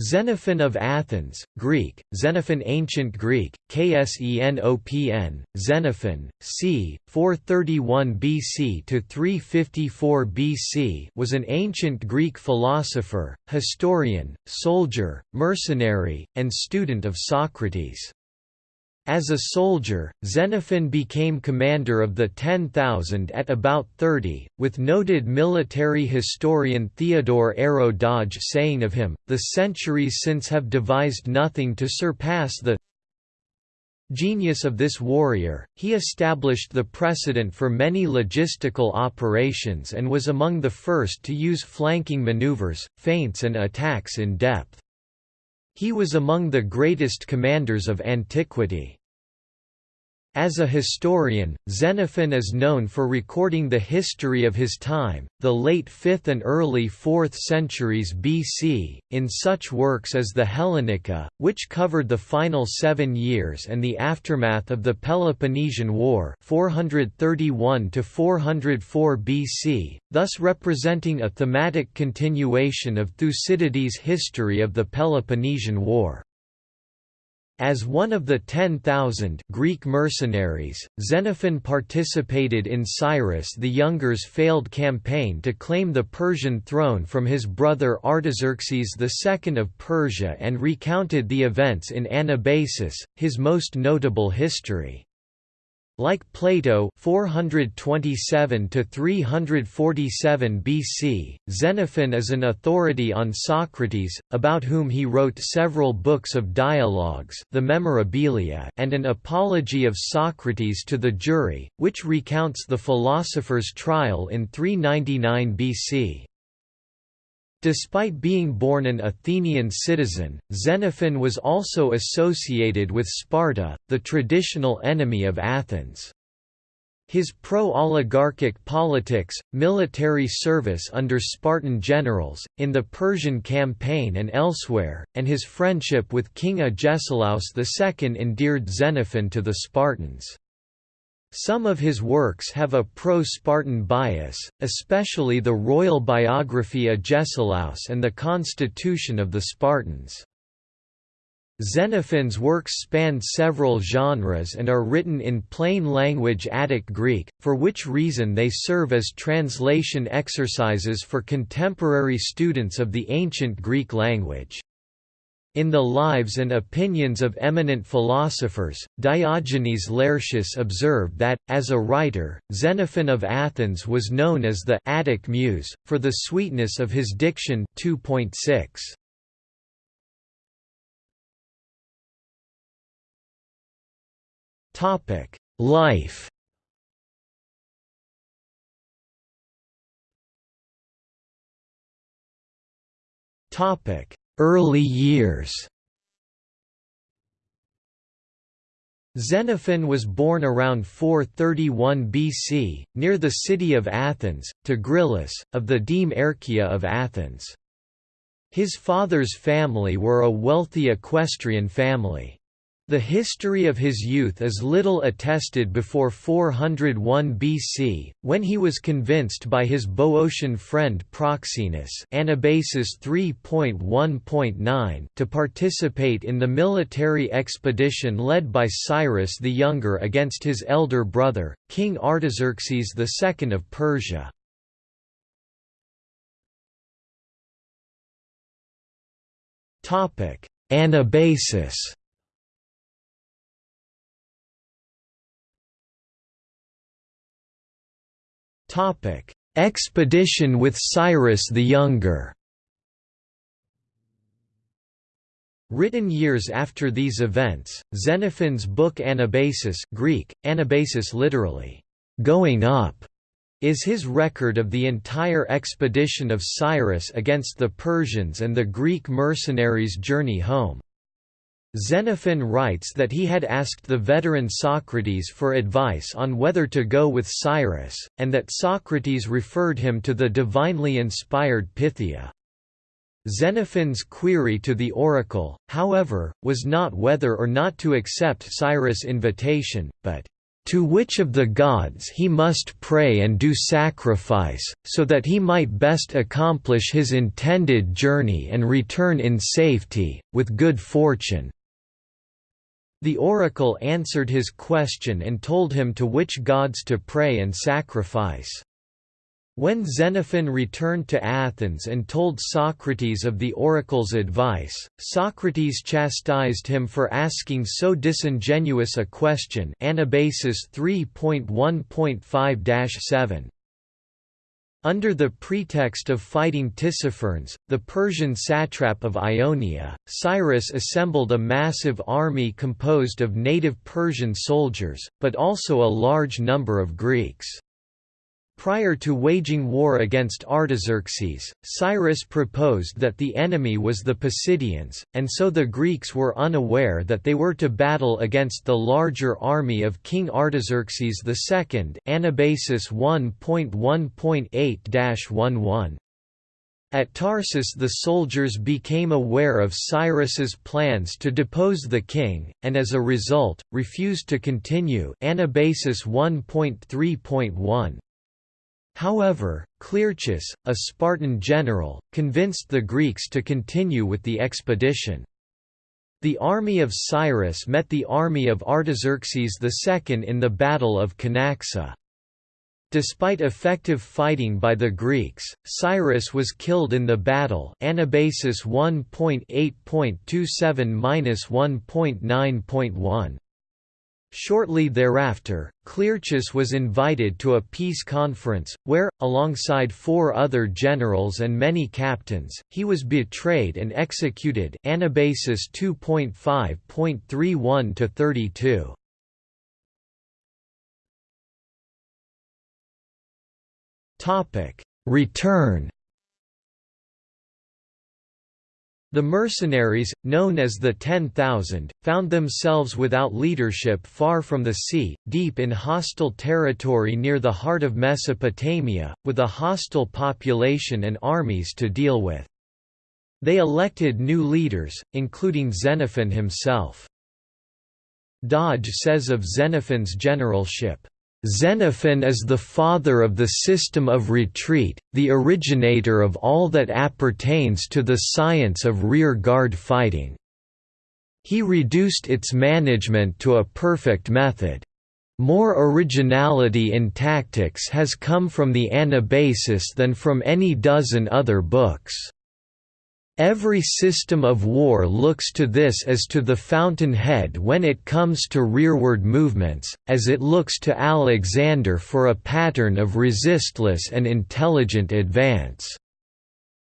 Xenophon of Athens, Greek, Xenophon Ancient Greek, Ksenopn, Xenophon, c. 431 BC to 354 BC was an ancient Greek philosopher, historian, soldier, mercenary, and student of Socrates. As a soldier, Xenophon became commander of the 10,000 at about 30, with noted military historian Theodore Ayrault Dodge saying of him, the centuries since have devised nothing to surpass the genius of this warrior, he established the precedent for many logistical operations and was among the first to use flanking maneuvers, feints and attacks in depth. He was among the greatest commanders of antiquity. As a historian, Xenophon is known for recording the history of his time, the late 5th and early 4th centuries BC, in such works as the Hellenica, which covered the final seven years and the aftermath of the Peloponnesian War 431 BC, thus representing a thematic continuation of Thucydides' history of the Peloponnesian War. As one of the 10,000 Greek mercenaries, Xenophon participated in Cyrus the Younger's failed campaign to claim the Persian throne from his brother Artaxerxes II of Persia and recounted the events in Anabasis, his most notable history. Like Plato 427 to 347 BC, Xenophon is an authority on Socrates, about whom he wrote several books of dialogues, the Memorabilia, and an apology of Socrates to the jury, which recounts the philosopher's trial in 399 BC. Despite being born an Athenian citizen, Xenophon was also associated with Sparta, the traditional enemy of Athens. His pro-oligarchic politics, military service under Spartan generals, in the Persian campaign and elsewhere, and his friendship with King Agesilaus II endeared Xenophon to the Spartans. Some of his works have a pro-Spartan bias, especially the royal biography Agesilaus and the Constitution of the Spartans. Xenophon's works span several genres and are written in plain language Attic Greek, for which reason they serve as translation exercises for contemporary students of the ancient Greek language. In the Lives and Opinions of Eminent Philosophers, Diogenes Laertius observed that, as a writer, Xenophon of Athens was known as the Attic Muse, for the sweetness of his diction 2.6. Life Topic Early years Xenophon was born around 431 BC, near the city of Athens, to Gryllus, of the deme Archaea of Athens. His father's family were a wealthy equestrian family. The history of his youth is little attested before 401 BC, when he was convinced by his Boeotian friend Proxenus Anabasis 3.1.9 to participate in the military expedition led by Cyrus the Younger against his elder brother, King Artaxerxes II of Persia. Anabasis Expedition with Cyrus the Younger Written years after these events, Xenophon's book Anabasis Greek, Anabasis literally, "'going up' is his record of the entire expedition of Cyrus against the Persians and the Greek mercenaries' journey home. Xenophon writes that he had asked the veteran Socrates for advice on whether to go with Cyrus, and that Socrates referred him to the divinely inspired Pythia. Xenophon's query to the oracle, however, was not whether or not to accept Cyrus' invitation, but, to which of the gods he must pray and do sacrifice, so that he might best accomplish his intended journey and return in safety, with good fortune. The oracle answered his question and told him to which gods to pray and sacrifice. When Xenophon returned to Athens and told Socrates of the oracle's advice, Socrates chastised him for asking so disingenuous a question Anabasis 3.1.5-7. Under the pretext of fighting Tissaphernes, the Persian satrap of Ionia, Cyrus assembled a massive army composed of native Persian soldiers, but also a large number of Greeks. Prior to waging war against Artaxerxes, Cyrus proposed that the enemy was the Pisidians, and so the Greeks were unaware that they were to battle against the larger army of King Artaxerxes II Anabasis 1.1.8-11. At Tarsus the soldiers became aware of Cyrus's plans to depose the king, and as a result, refused to continue Anabasis 1.3.1. However, Clearchus, a Spartan general, convinced the Greeks to continue with the expedition. The army of Cyrus met the army of Artaxerxes II in the Battle of Cunaxa. Despite effective fighting by the Greeks, Cyrus was killed in the battle Anabasis 1.8.27-1.9.1. Shortly thereafter, Clearchus was invited to a peace conference, where, alongside four other generals and many captains, he was betrayed and executed Anabasis 2.5.31–32. Return The mercenaries, known as the Ten Thousand, found themselves without leadership far from the sea, deep in hostile territory near the heart of Mesopotamia, with a hostile population and armies to deal with. They elected new leaders, including Xenophon himself. Dodge says of Xenophon's generalship, Xenophon is the father of the system of retreat, the originator of all that appertains to the science of rear-guard fighting. He reduced its management to a perfect method. More originality in tactics has come from the Anabasis than from any dozen other books. Every system of war looks to this as to the fountainhead when it comes to rearward movements, as it looks to Alexander for a pattern of resistless and intelligent advance.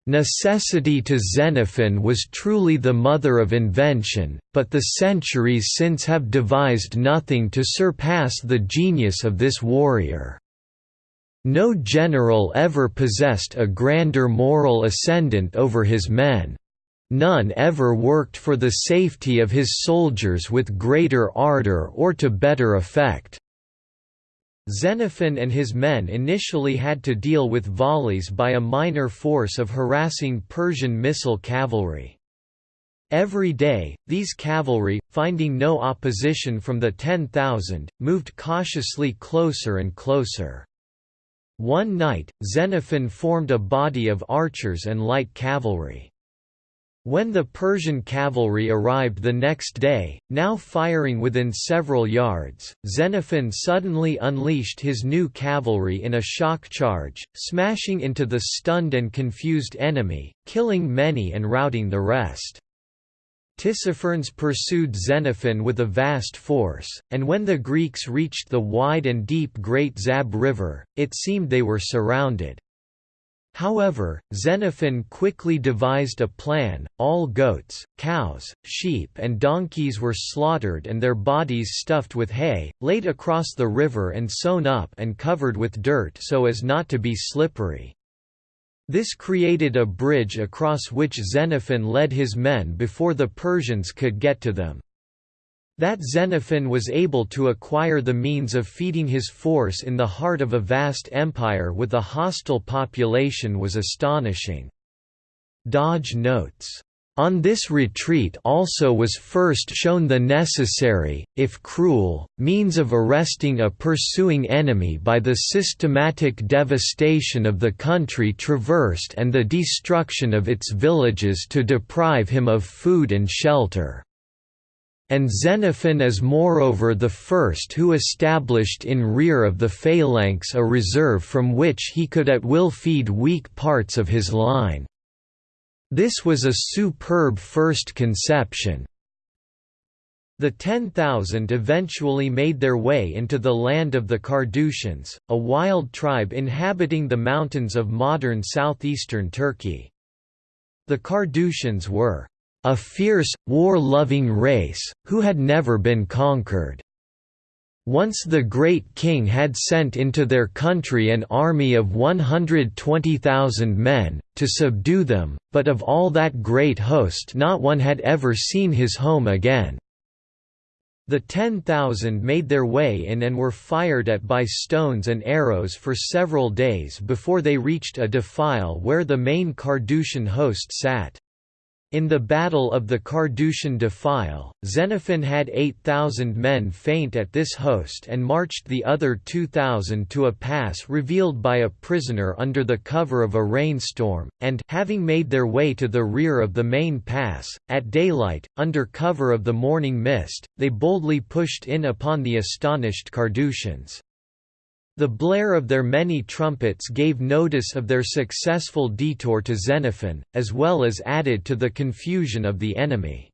Necessity to Xenophon was truly the mother of invention, but the centuries since have devised nothing to surpass the genius of this warrior. No general ever possessed a grander moral ascendant over his men. None ever worked for the safety of his soldiers with greater ardor or to better effect. Xenophon and his men initially had to deal with volleys by a minor force of harassing Persian missile cavalry. Every day, these cavalry, finding no opposition from the 10,000, moved cautiously closer and closer. One night, Xenophon formed a body of archers and light cavalry. When the Persian cavalry arrived the next day, now firing within several yards, Xenophon suddenly unleashed his new cavalry in a shock charge, smashing into the stunned and confused enemy, killing many and routing the rest. Tissaphernes pursued Xenophon with a vast force, and when the Greeks reached the wide and deep Great Zab River, it seemed they were surrounded. However, Xenophon quickly devised a plan, all goats, cows, sheep and donkeys were slaughtered and their bodies stuffed with hay, laid across the river and sewn up and covered with dirt so as not to be slippery. This created a bridge across which Xenophon led his men before the Persians could get to them. That Xenophon was able to acquire the means of feeding his force in the heart of a vast empire with a hostile population was astonishing. Dodge notes On this retreat also was first shown the necessary, if cruel, means of arresting a pursuing enemy by the systematic devastation of the country traversed and the destruction of its villages to deprive him of food and shelter. And Xenophon is moreover the first who established in rear of the phalanx a reserve from which he could at will feed weak parts of his line. This was a superb first conception. The 10,000 eventually made their way into the land of the Carduchians, a wild tribe inhabiting the mountains of modern southeastern Turkey. The Carduchians were a fierce, war-loving race, who had never been conquered. Once the great king had sent into their country an army of 120,000 men, to subdue them, but of all that great host not one had ever seen his home again. The 10,000 made their way in and were fired at by stones and arrows for several days before they reached a defile where the main Carduchian host sat. In the Battle of the Carduchian Defile, Xenophon had 8,000 men feint at this host and marched the other 2,000 to a pass revealed by a prisoner under the cover of a rainstorm, and having made their way to the rear of the main pass, at daylight, under cover of the morning mist, they boldly pushed in upon the astonished Carduchians. The blare of their many trumpets gave notice of their successful detour to Xenophon, as well as added to the confusion of the enemy.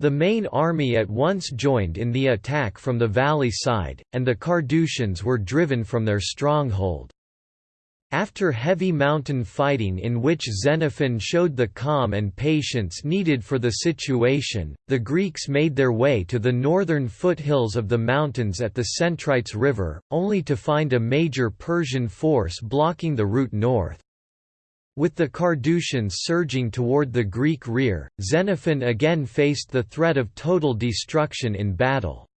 The main army at once joined in the attack from the valley side, and the Carduchians were driven from their stronghold. After heavy mountain fighting in which Xenophon showed the calm and patience needed for the situation, the Greeks made their way to the northern foothills of the mountains at the Centrites River, only to find a major Persian force blocking the route north. With the Carduchians surging toward the Greek rear, Xenophon again faced the threat of total destruction in battle.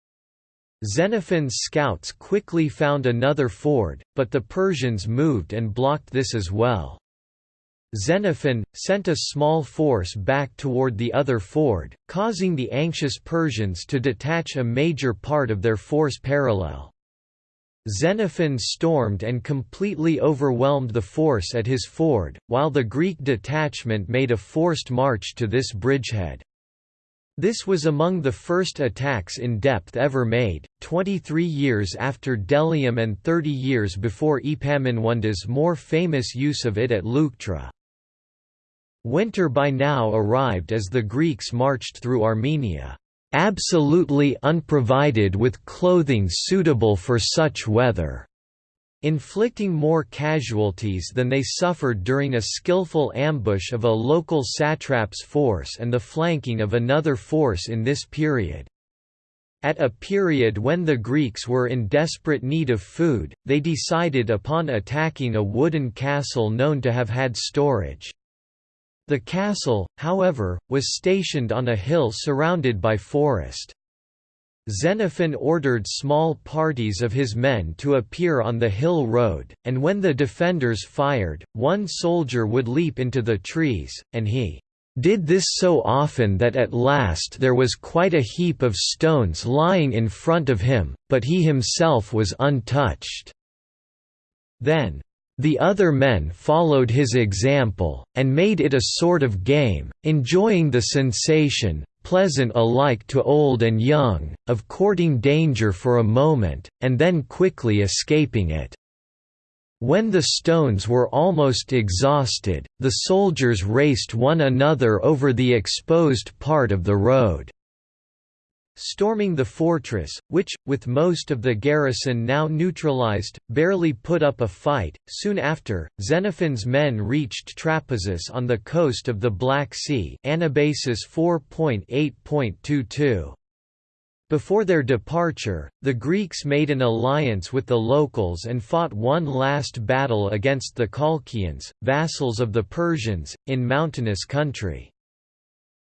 Xenophon's scouts quickly found another ford, but the Persians moved and blocked this as well. Xenophon, sent a small force back toward the other ford, causing the anxious Persians to detach a major part of their force parallel. Xenophon stormed and completely overwhelmed the force at his ford, while the Greek detachment made a forced march to this bridgehead. This was among the first attacks in depth ever made, 23 years after Delium and 30 years before Epaminondas' more famous use of it at Leuctra. Winter by now arrived as the Greeks marched through Armenia, "...absolutely unprovided with clothing suitable for such weather." inflicting more casualties than they suffered during a skillful ambush of a local satrap's force and the flanking of another force in this period. At a period when the Greeks were in desperate need of food, they decided upon attacking a wooden castle known to have had storage. The castle, however, was stationed on a hill surrounded by forest. Xenophon ordered small parties of his men to appear on the hill road, and when the defenders fired, one soldier would leap into the trees, and he did this so often that at last there was quite a heap of stones lying in front of him, but he himself was untouched. Then, the other men followed his example, and made it a sort of game, enjoying the sensation, pleasant alike to old and young, of courting danger for a moment, and then quickly escaping it. When the stones were almost exhausted, the soldiers raced one another over the exposed part of the road. Storming the fortress, which, with most of the garrison now neutralized, barely put up a fight. Soon after, Xenophon's men reached Trapezus on the coast of the Black Sea Anabasis 4.8.22. Before their departure, the Greeks made an alliance with the locals and fought one last battle against the Colchians, vassals of the Persians, in mountainous country.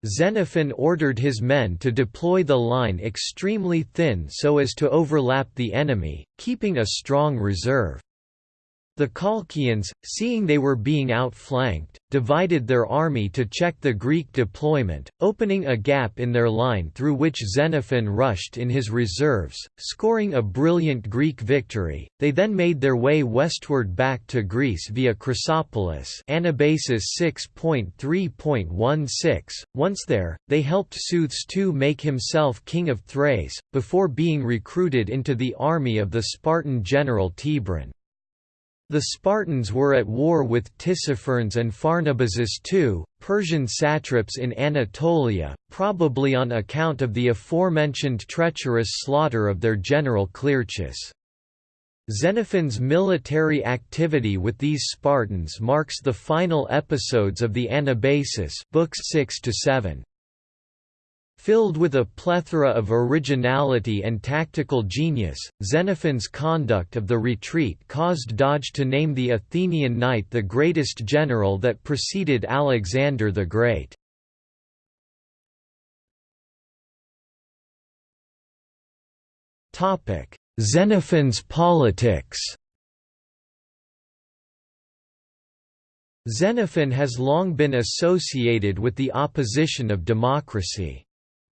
Xenophon ordered his men to deploy the line extremely thin so as to overlap the enemy, keeping a strong reserve. The Colchians, seeing they were being outflanked, divided their army to check the Greek deployment, opening a gap in their line through which Xenophon rushed in his reserves, scoring a brilliant Greek victory. They then made their way westward back to Greece via Chrysopolis Anabasis 6.3.16. Once there, they helped Seuthes II make himself king of Thrace, before being recruited into the army of the Spartan general Thibron. The Spartans were at war with Tissaphernes and Pharnabazus too, Persian satraps in Anatolia, probably on account of the aforementioned treacherous slaughter of their general Clearchus. Xenophon's military activity with these Spartans marks the final episodes of the Anabasis books 6 to 7. Filled with a plethora of originality and tactical genius, Xenophon's conduct of the retreat caused Dodge to name the Athenian knight the greatest general that preceded Alexander the Great. Xenophon's politics Xenophon has long been associated with the opposition of democracy.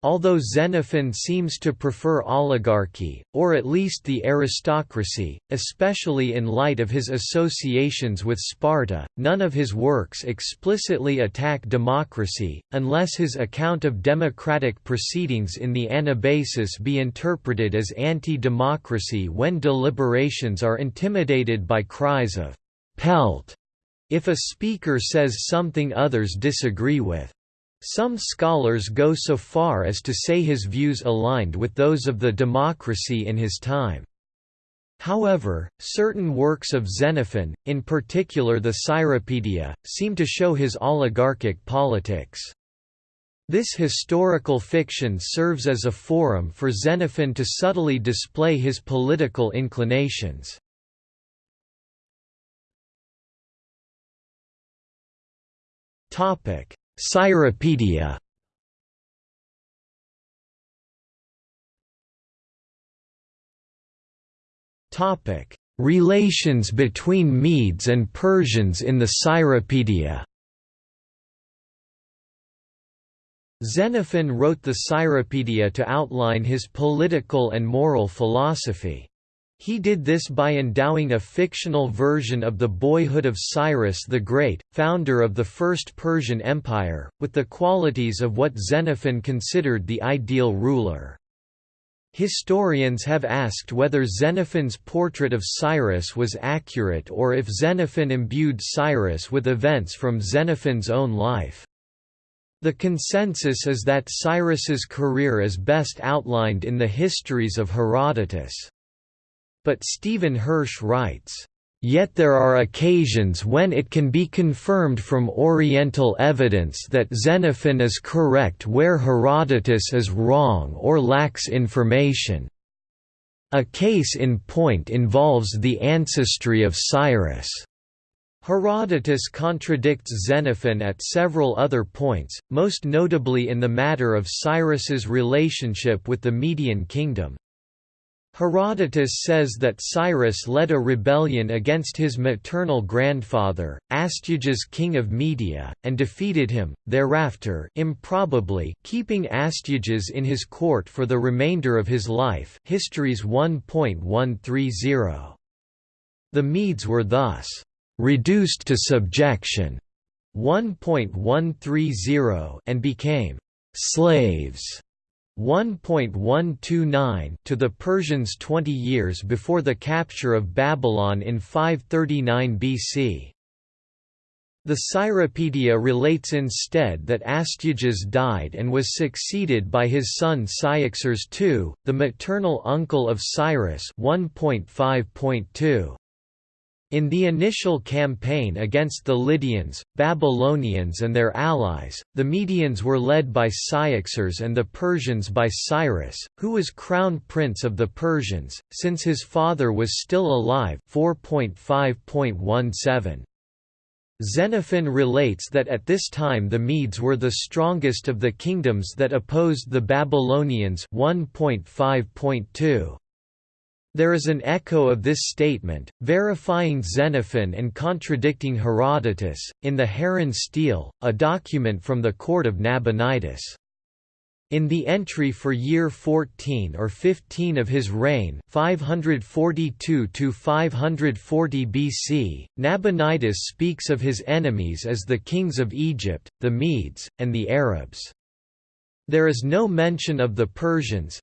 Although Xenophon seems to prefer oligarchy, or at least the aristocracy, especially in light of his associations with Sparta, none of his works explicitly attack democracy, unless his account of democratic proceedings in the Anabasis be interpreted as anti-democracy when deliberations are intimidated by cries of «pelt» if a speaker says something others disagree with. Some scholars go so far as to say his views aligned with those of the democracy in his time. However, certain works of Xenophon, in particular the Cyropaedia, seem to show his oligarchic politics. This historical fiction serves as a forum for Xenophon to subtly display his political inclinations. Topic: Cyropaedia Topic: Relations between Medes and Persians in the Cyropedia. Xenophon wrote the Cyropedia to outline his political and moral philosophy. He did this by endowing a fictional version of the boyhood of Cyrus the Great, founder of the First Persian Empire, with the qualities of what Xenophon considered the ideal ruler. Historians have asked whether Xenophon's portrait of Cyrus was accurate or if Xenophon imbued Cyrus with events from Xenophon's own life. The consensus is that Cyrus's career is best outlined in the histories of Herodotus. But Stephen Hirsch writes, Yet there are occasions when it can be confirmed from Oriental evidence that Xenophon is correct where Herodotus is wrong or lacks information. A case in point involves the ancestry of Cyrus. Herodotus contradicts Xenophon at several other points, most notably in the matter of Cyrus's relationship with the Median kingdom. Herodotus says that Cyrus led a rebellion against his maternal grandfather, Astyages king of Media, and defeated him, thereafter improbably keeping Astyages in his court for the remainder of his life Histories 1.130. The Medes were thus, "...reduced to subjection", 1.130 and became "...slaves", 1.129 to the Persians 20 years before the capture of Babylon in 539 BC. The Cyropedia relates instead that Astyages died and was succeeded by his son Cyaxares II, the maternal uncle of Cyrus 1.5.2. In the initial campaign against the Lydians, Babylonians and their allies, the Medians were led by Cyaxares and the Persians by Cyrus, who was crown prince of the Persians, since his father was still alive 4.5.17. Xenophon relates that at this time the Medes were the strongest of the kingdoms that opposed the Babylonians 1.5.2. There is an echo of this statement, verifying Xenophon and contradicting Herodotus, in the Harran Stele, a document from the court of Nabonidus. In the entry for year 14 or 15 of his reign 542–540 BC, Nabonidus speaks of his enemies as the kings of Egypt, the Medes, and the Arabs. There is no mention of the Persians,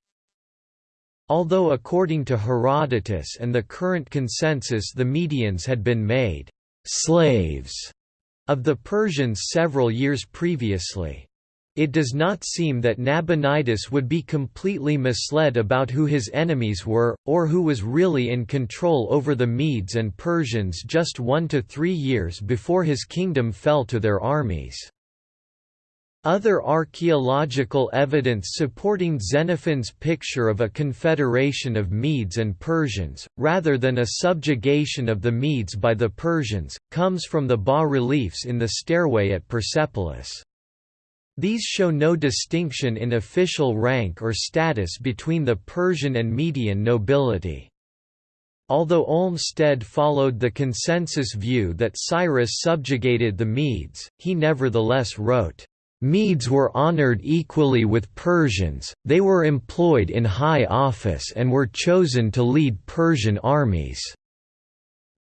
although according to Herodotus and the current consensus the Medians had been made «slaves» of the Persians several years previously. It does not seem that Nabonidus would be completely misled about who his enemies were, or who was really in control over the Medes and Persians just one to three years before his kingdom fell to their armies. Other archaeological evidence supporting Xenophon's picture of a confederation of Medes and Persians, rather than a subjugation of the Medes by the Persians, comes from the bas-reliefs in the stairway at Persepolis. These show no distinction in official rank or status between the Persian and Median nobility. Although Olmstead followed the consensus view that Cyrus subjugated the Medes, he nevertheless wrote, "...Medes were honored equally with Persians, they were employed in high office and were chosen to lead Persian armies."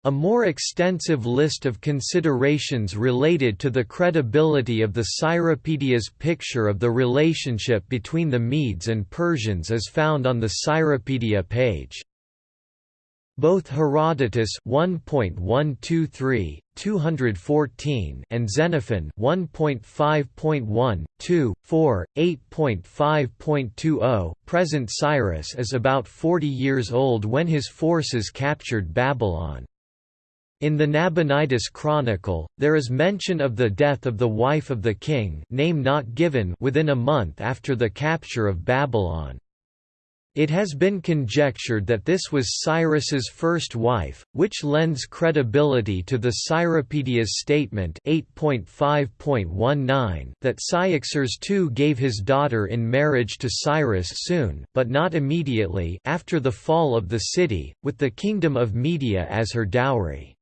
A more extensive list of considerations related to the credibility of the Cyropedia's picture of the relationship between the Medes and Persians is found on the Cyropedia page. Both Herodotus 1.123, 214 and Xenophon 1.5.1, 2, 4, 8.5.20 present Cyrus is about 40 years old when his forces captured Babylon. In the Nabonidus Chronicle, there is mention of the death of the wife of the king name not given within a month after the capture of Babylon. It has been conjectured that this was Cyrus's first wife, which lends credibility to the Cyropaedia's statement 8.5.19 that Cyaxares II gave his daughter in marriage to Cyrus soon but not immediately after the fall of the city, with the kingdom of Media as her dowry.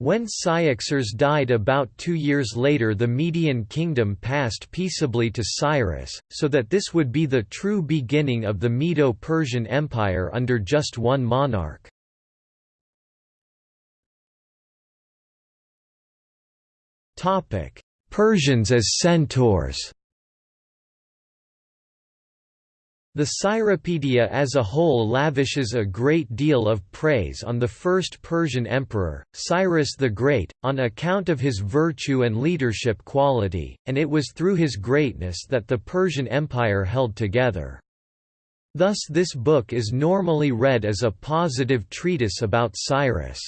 When Cyaxares died about two years later the Median kingdom passed peaceably to Cyrus, so that this would be the true beginning of the Medo-Persian Empire under just one monarch. Persians as centaurs The Cyropedia as a whole lavishes a great deal of praise on the first Persian emperor, Cyrus the Great, on account of his virtue and leadership quality, and it was through his greatness that the Persian Empire held together. Thus this book is normally read as a positive treatise about Cyrus.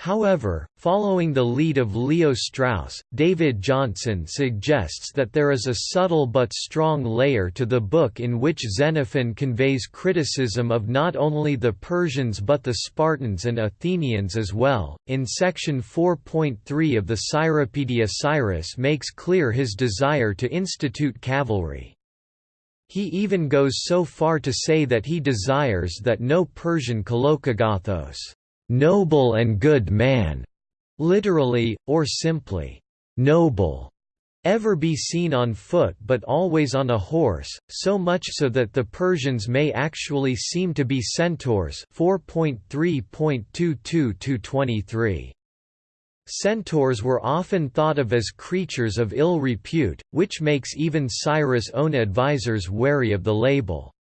However, following the lead of Leo Strauss, David Johnson suggests that there is a subtle but strong layer to the book in which Xenophon conveys criticism of not only the Persians but the Spartans and Athenians as well. In section 4.3 of the Cyropedia Cyrus makes clear his desire to institute cavalry. He even goes so far to say that he desires that no Persian kalokagathos noble and good man, literally, or simply, noble, ever be seen on foot but always on a horse, so much so that the Persians may actually seem to be centaurs 4.3.22-23. Centaurs were often thought of as creatures of ill repute, which makes even Cyrus' own advisers wary of the label.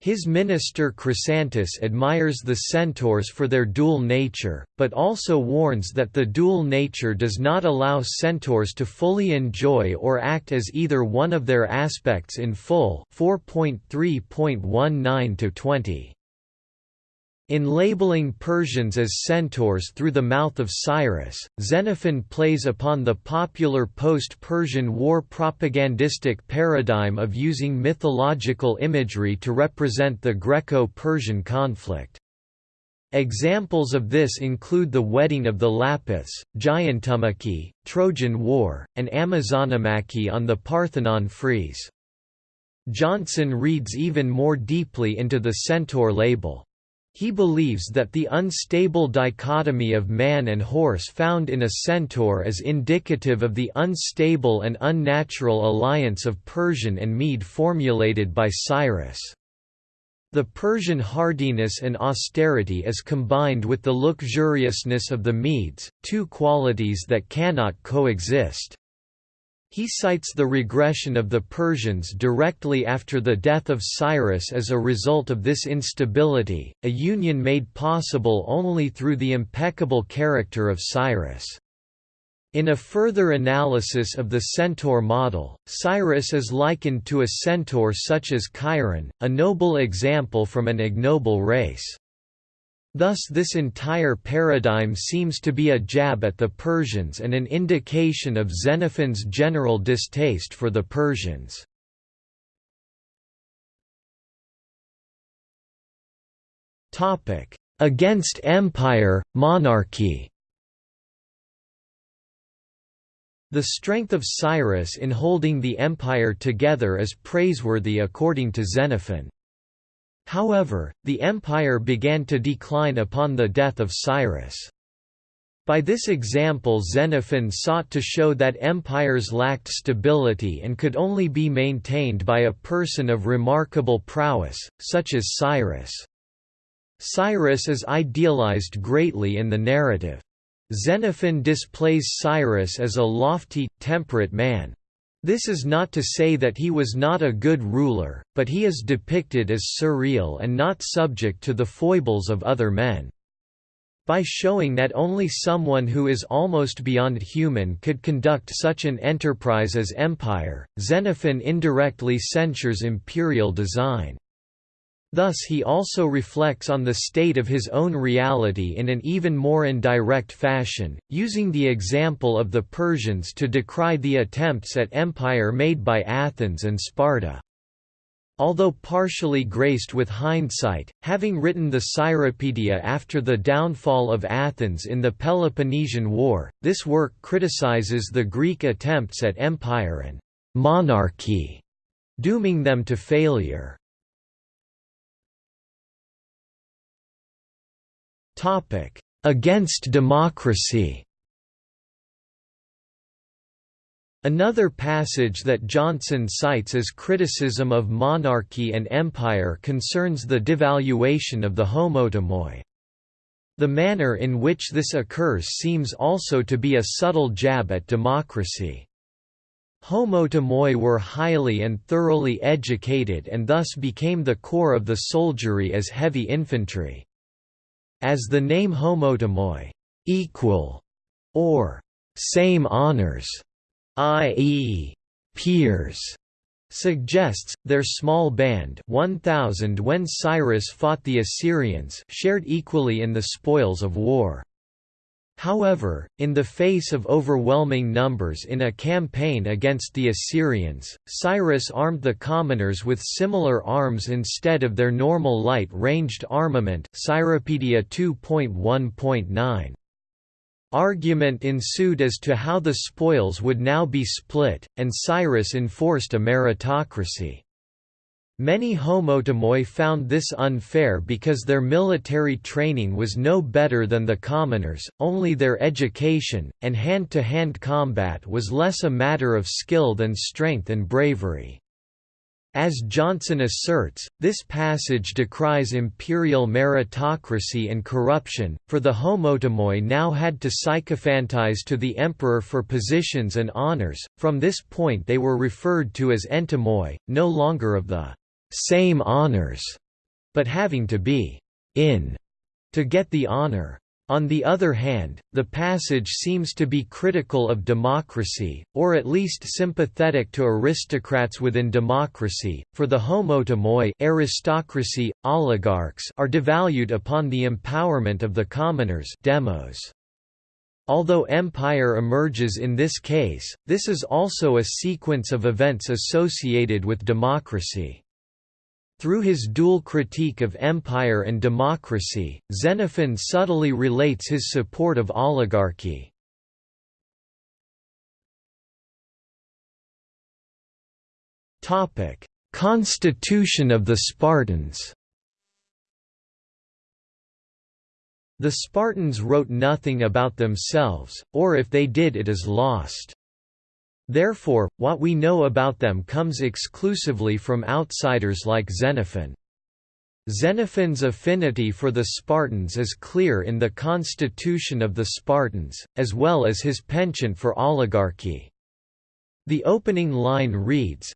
His minister Chrysantas admires the centaurs for their dual nature, but also warns that the dual nature does not allow centaurs to fully enjoy or act as either one of their aspects in full 4.3.19 20. In labeling Persians as centaurs through the mouth of Cyrus, Xenophon plays upon the popular post-Persian war propagandistic paradigm of using mythological imagery to represent the Greco-Persian conflict. Examples of this include the wedding of the Lapiths, Gigantomachy, Trojan War, and Amazonomachy on the Parthenon frieze. Johnson reads even more deeply into the centaur label. He believes that the unstable dichotomy of man and horse found in a centaur is indicative of the unstable and unnatural alliance of Persian and Mede formulated by Cyrus. The Persian hardiness and austerity is combined with the luxuriousness of the Medes, two qualities that cannot coexist. He cites the regression of the Persians directly after the death of Cyrus as a result of this instability, a union made possible only through the impeccable character of Cyrus. In a further analysis of the centaur model, Cyrus is likened to a centaur such as Chiron, a noble example from an ignoble race. Thus this entire paradigm seems to be a jab at the Persians and an indication of Xenophon's general distaste for the Persians. Against empire, monarchy The strength of Cyrus in holding the empire together is praiseworthy according to Xenophon. However, the empire began to decline upon the death of Cyrus. By this example Xenophon sought to show that empires lacked stability and could only be maintained by a person of remarkable prowess, such as Cyrus. Cyrus is idealized greatly in the narrative. Xenophon displays Cyrus as a lofty, temperate man, this is not to say that he was not a good ruler, but he is depicted as surreal and not subject to the foibles of other men. By showing that only someone who is almost beyond human could conduct such an enterprise as empire, Xenophon indirectly censures imperial design. Thus he also reflects on the state of his own reality in an even more indirect fashion, using the example of the Persians to decry the attempts at empire made by Athens and Sparta. Although partially graced with hindsight, having written the Cyropedia after the downfall of Athens in the Peloponnesian War, this work criticizes the Greek attempts at empire and monarchy, dooming them to failure. Topic: Against democracy. Another passage that Johnson cites as criticism of monarchy and empire concerns the devaluation of the homotimoi. The manner in which this occurs seems also to be a subtle jab at democracy. Homotimoi were highly and thoroughly educated and thus became the core of the soldiery as heavy infantry. As the name homotimoi equal, or same honors, i.e., peers, suggests, their small band 1,000 when Cyrus fought the Assyrians shared equally in the spoils of war. However, in the face of overwhelming numbers in a campaign against the Assyrians, Cyrus armed the commoners with similar arms instead of their normal light-ranged armament Cyropaedia 2.1.9. Argument ensued as to how the spoils would now be split, and Cyrus enforced a meritocracy. Many homotimoi found this unfair because their military training was no better than the commoners, only their education, and hand-to-hand -hand combat was less a matter of skill than strength and bravery. As Johnson asserts, this passage decries imperial meritocracy and corruption, for the homotimoi now had to sycophantize to the emperor for positions and honors, from this point they were referred to as entimoi, no longer of the same honors, but having to be in to get the honor. On the other hand, the passage seems to be critical of democracy, or at least sympathetic to aristocrats within democracy, for the homotimoi aristocracy, oligarchs are devalued upon the empowerment of the commoners demos. Although empire emerges in this case, this is also a sequence of events associated with democracy. Through his dual critique of empire and democracy, Xenophon subtly relates his support of oligarchy. Constitution of the Spartans The Spartans wrote nothing about themselves, or if they did it is lost. Therefore, what we know about them comes exclusively from outsiders like Xenophon. Xenophon's affinity for the Spartans is clear in the constitution of the Spartans, as well as his penchant for oligarchy. The opening line reads,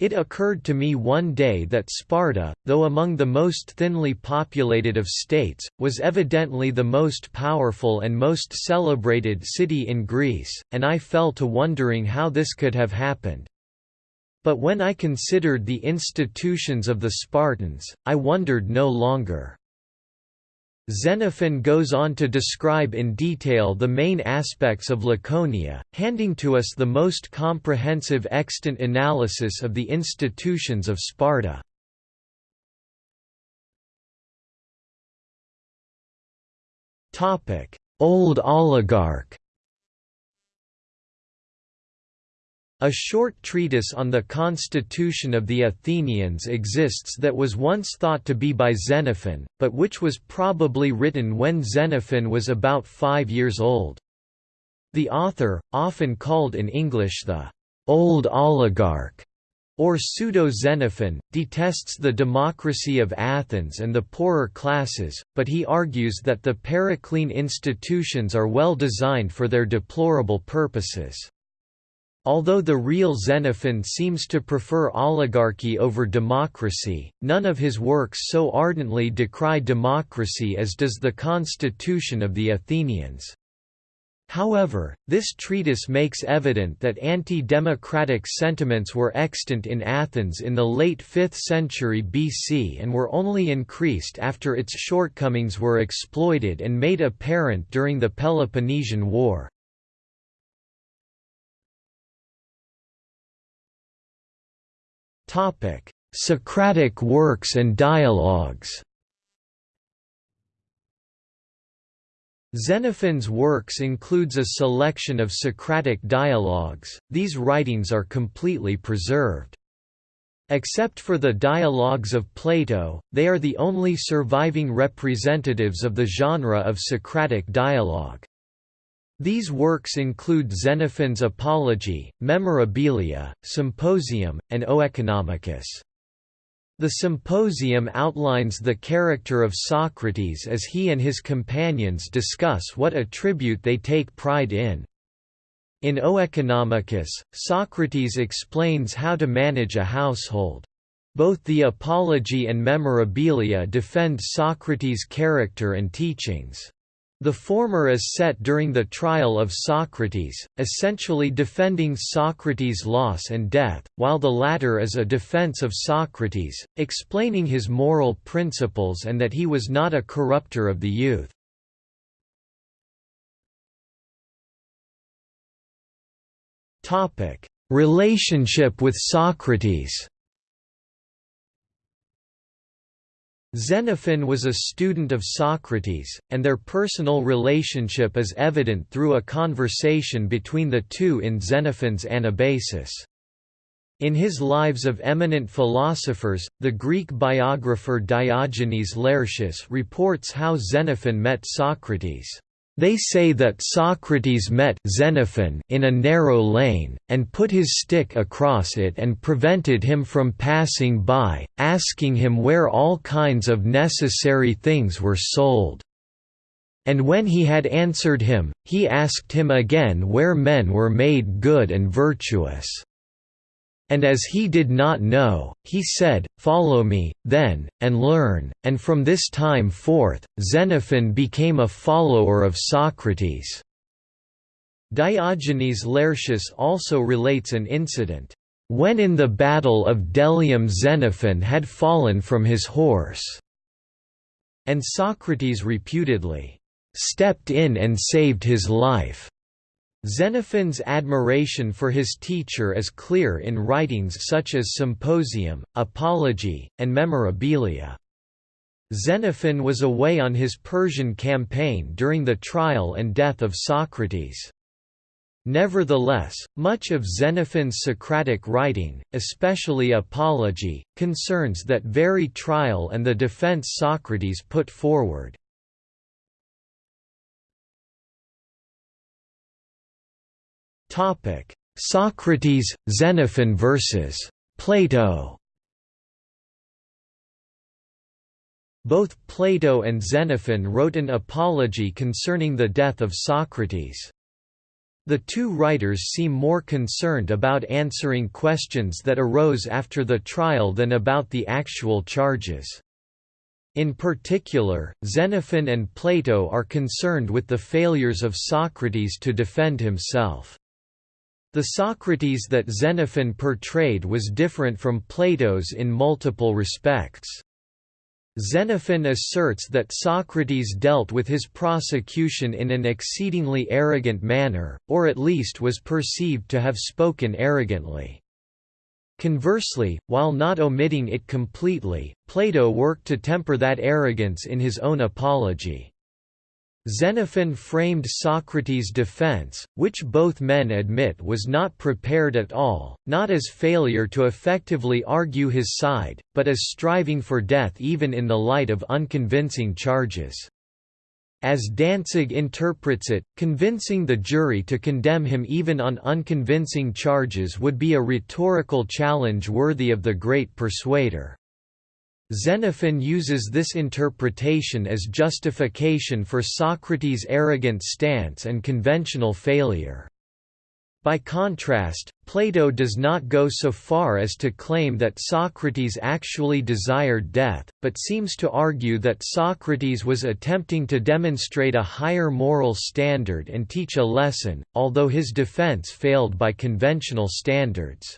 it occurred to me one day that Sparta, though among the most thinly populated of states, was evidently the most powerful and most celebrated city in Greece, and I fell to wondering how this could have happened. But when I considered the institutions of the Spartans, I wondered no longer. Xenophon goes on to describe in detail the main aspects of Laconia, handing to us the most comprehensive extant analysis of the institutions of Sparta. Old oligarch A short treatise on the constitution of the Athenians exists that was once thought to be by Xenophon, but which was probably written when Xenophon was about five years old. The author, often called in English the «old oligarch» or pseudo-Xenophon, detests the democracy of Athens and the poorer classes, but he argues that the Periclean institutions are well designed for their deplorable purposes. Although the real Xenophon seems to prefer oligarchy over democracy, none of his works so ardently decry democracy as does the Constitution of the Athenians. However, this treatise makes evident that anti-democratic sentiments were extant in Athens in the late 5th century BC and were only increased after its shortcomings were exploited and made apparent during the Peloponnesian War. Topic: Socratic works and dialogues. Xenophon's works includes a selection of Socratic dialogues. These writings are completely preserved. Except for the dialogues of Plato, they are the only surviving representatives of the genre of Socratic dialogue. These works include Xenophon's Apology, Memorabilia, Symposium, and Oeconomicus. The Symposium outlines the character of Socrates as he and his companions discuss what attribute they take pride in. In Oeconomicus, Socrates explains how to manage a household. Both the Apology and Memorabilia defend Socrates' character and teachings. The former is set during the trial of Socrates, essentially defending Socrates' loss and death, while the latter is a defense of Socrates, explaining his moral principles and that he was not a corrupter of the youth. Relationship with Socrates Xenophon was a student of Socrates, and their personal relationship is evident through a conversation between the two in Xenophon's Anabasis. In his Lives of Eminent Philosophers, the Greek biographer Diogenes Laertius reports how Xenophon met Socrates. They say that Socrates met Xenophon in a narrow lane, and put his stick across it and prevented him from passing by, asking him where all kinds of necessary things were sold. And when he had answered him, he asked him again where men were made good and virtuous. And as he did not know, he said, Follow me, then, and learn, and from this time forth, Xenophon became a follower of Socrates. Diogenes Laertius also relates an incident, "...when in the battle of Delium Xenophon had fallen from his horse," and Socrates reputedly, "...stepped in and saved his life." Xenophon's admiration for his teacher is clear in writings such as Symposium, Apology, and Memorabilia. Xenophon was away on his Persian campaign during the trial and death of Socrates. Nevertheless, much of Xenophon's Socratic writing, especially Apology, concerns that very trial and the defense Socrates put forward. Socrates, Xenophon versus Plato Both Plato and Xenophon wrote an apology concerning the death of Socrates. The two writers seem more concerned about answering questions that arose after the trial than about the actual charges. In particular, Xenophon and Plato are concerned with the failures of Socrates to defend himself. The Socrates that Xenophon portrayed was different from Plato's in multiple respects. Xenophon asserts that Socrates dealt with his prosecution in an exceedingly arrogant manner, or at least was perceived to have spoken arrogantly. Conversely, while not omitting it completely, Plato worked to temper that arrogance in his own apology. Xenophon framed Socrates' defense, which both men admit was not prepared at all, not as failure to effectively argue his side, but as striving for death even in the light of unconvincing charges. As Danzig interprets it, convincing the jury to condemn him even on unconvincing charges would be a rhetorical challenge worthy of the great persuader. Xenophon uses this interpretation as justification for Socrates' arrogant stance and conventional failure. By contrast, Plato does not go so far as to claim that Socrates actually desired death, but seems to argue that Socrates was attempting to demonstrate a higher moral standard and teach a lesson, although his defense failed by conventional standards.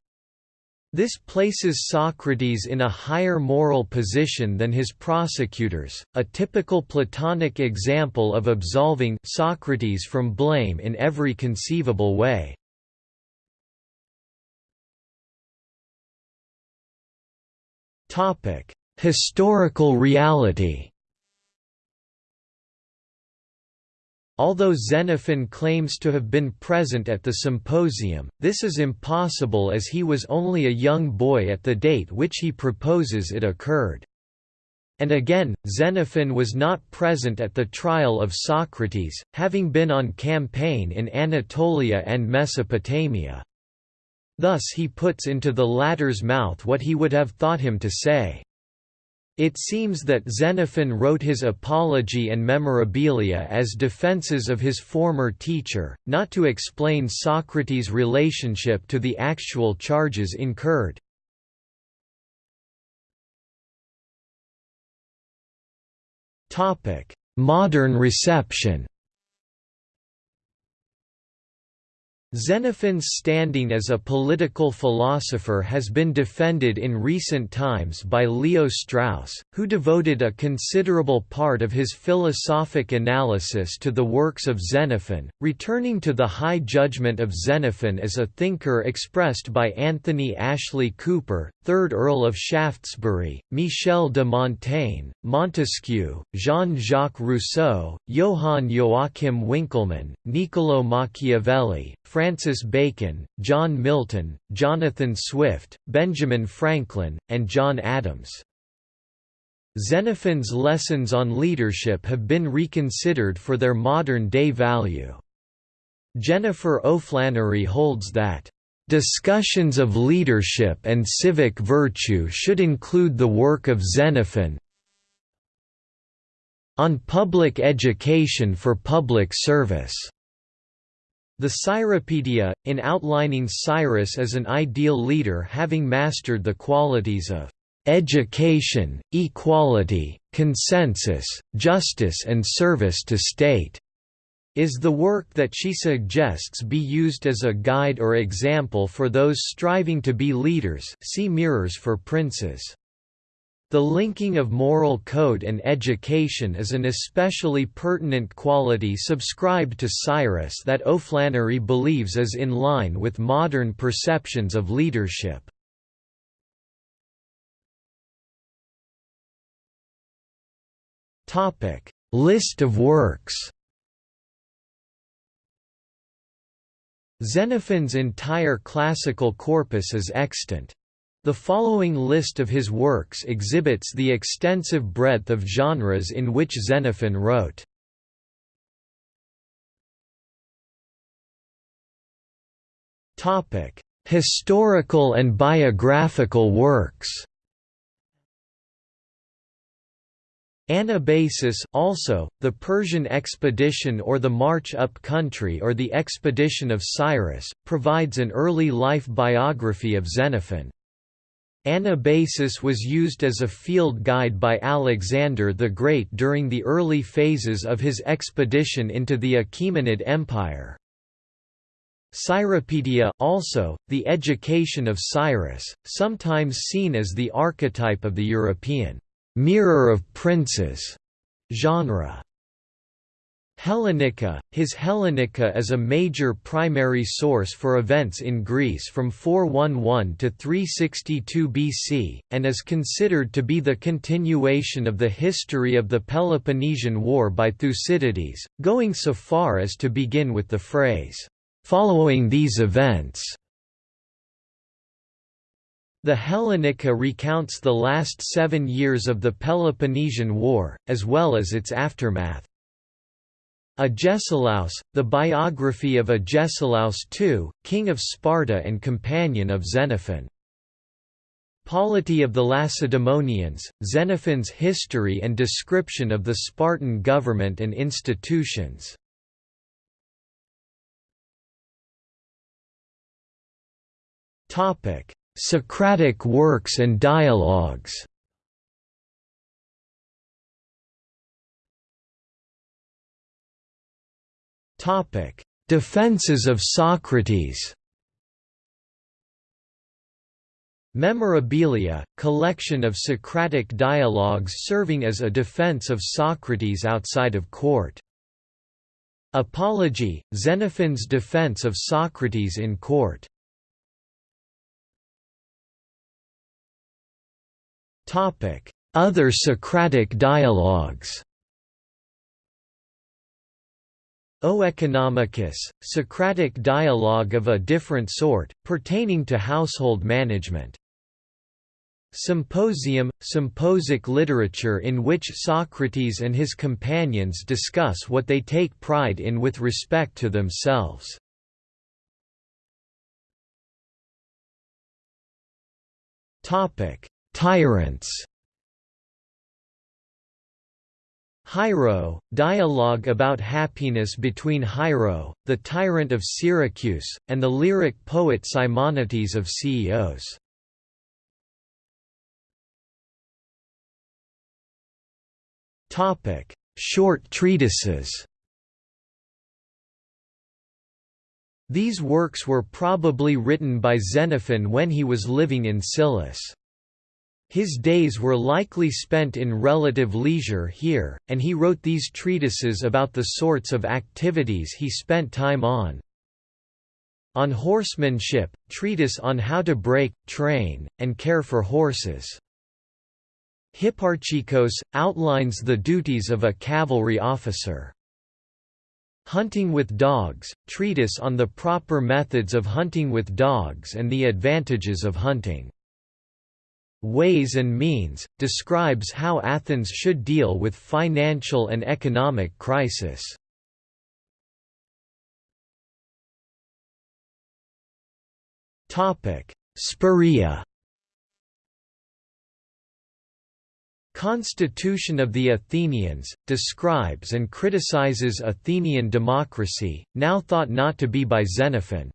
This places Socrates in a higher moral position than his prosecutors, a typical Platonic example of absolving Socrates from blame in every conceivable way. Historical reality Although Xenophon claims to have been present at the symposium, this is impossible as he was only a young boy at the date which he proposes it occurred. And again, Xenophon was not present at the trial of Socrates, having been on campaign in Anatolia and Mesopotamia. Thus he puts into the latter's mouth what he would have thought him to say. It seems that Xenophon wrote his Apology and Memorabilia as defenses of his former teacher, not to explain Socrates' relationship to the actual charges incurred. Modern reception Xenophon's standing as a political philosopher has been defended in recent times by Leo Strauss, who devoted a considerable part of his philosophic analysis to the works of Xenophon, returning to the high judgment of Xenophon as a thinker expressed by Anthony Ashley Cooper, 3rd Earl of Shaftesbury, Michel de Montaigne, Montesquieu, Jean-Jacques Rousseau, Johann Joachim Winckelmann, Niccolò Machiavelli, Francis Bacon, John Milton, Jonathan Swift, Benjamin Franklin, and John Adams. Xenophon's lessons on leadership have been reconsidered for their modern-day value. Jennifer O'Flannery holds that, "...discussions of leadership and civic virtue should include the work of Xenophon on public education for public service." The Cyropedia, in outlining Cyrus as an ideal leader having mastered the qualities of education, equality, consensus, justice and service to state, is the work that she suggests be used as a guide or example for those striving to be leaders see Mirrors for Princes. The linking of moral code and education is an especially pertinent quality subscribed to Cyrus that O'Flannery believes is in line with modern perceptions of leadership. List of works Xenophon's entire classical corpus is extant. The following list of his works exhibits the extensive breadth of genres in which Xenophon wrote. Historical and biographical works Anabasis also, the Persian expedition or the March up country or the expedition of Cyrus, provides an early life biography of Xenophon. Anabasis was used as a field guide by Alexander the Great during the early phases of his expedition into the Achaemenid Empire. Cyropedia also, the education of Cyrus, sometimes seen as the archetype of the European mirror of princes genre. Hellenica His Hellenica is a major primary source for events in Greece from 411 to 362 BC, and is considered to be the continuation of the history of the Peloponnesian War by Thucydides, going so far as to begin with the phrase, "...following these events." The Hellenica recounts the last seven years of the Peloponnesian War, as well as its aftermath. Agesilaus, the biography of Agesilaus II, king of Sparta and companion of Xenophon. Polity of the Lacedaemonians, Xenophon's history and description of the Spartan government and institutions. Socratic works and dialogues Defenses of Socrates. Memorabilia, collection of Socratic dialogues serving as a defense of Socrates outside of court. Apology, Xenophon's defense of Socrates in court. Other Socratic dialogues Oeconomicus, Socratic dialogue of a different sort, pertaining to household management. Symposium, symposic literature in which Socrates and his companions discuss what they take pride in with respect to themselves. Tyrants Hiero, dialogue about happiness between Hiero, the tyrant of Syracuse, and the lyric poet Simonides of Ceos. Short treatises These works were probably written by Xenophon when he was living in Scillus. His days were likely spent in relative leisure here, and he wrote these treatises about the sorts of activities he spent time on. On Horsemanship, treatise on how to break, train, and care for horses. Hipparchikos, outlines the duties of a cavalry officer. Hunting with Dogs, treatise on the proper methods of hunting with dogs and the advantages of hunting. Ways and Means, describes how Athens should deal with financial and economic crisis. Spirea Constitution of the Athenians, describes and criticizes Athenian democracy, now thought not to be by Xenophon,